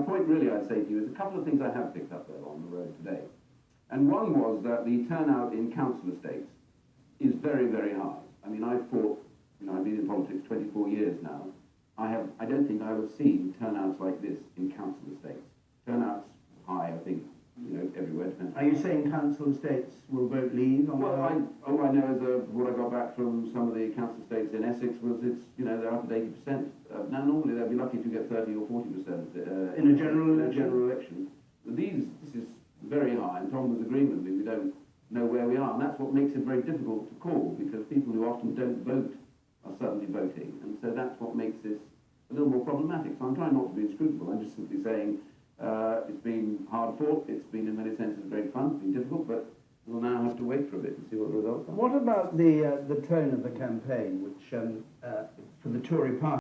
The point really I'd say to you is a couple of things I have picked up there on the road today. And one was that the turnout in council estates is very, very high. I mean, I've fought, you know, I've been in politics 24 years now. I have, I don't think I've seen turnouts like this in council estates. Turnouts high, I think, you know, everywhere. depends. Are you saying council estates will vote leave on Well, I, all I know is uh, what I got back from some of the council estates in Essex was it's, you know, they're up at eighty percent. Uh, now, normally they'd be lucky to get thirty or forty percent. Uh, In a general in a election? general election. But these, this is very high, and Tom was agreeing with me, we don't know where we are, and that's what makes it very difficult to call, because people who often don't vote are suddenly voting, and so that's what makes this a little more problematic. So I'm trying not to be inscrutable, I'm just simply saying, uh, it's been hard fought, it's been in many senses very fun, it's been difficult, but we'll now have to wait for a bit and see what the results are. What about the, uh, the tone of the campaign, which, um, uh, for the Tory party,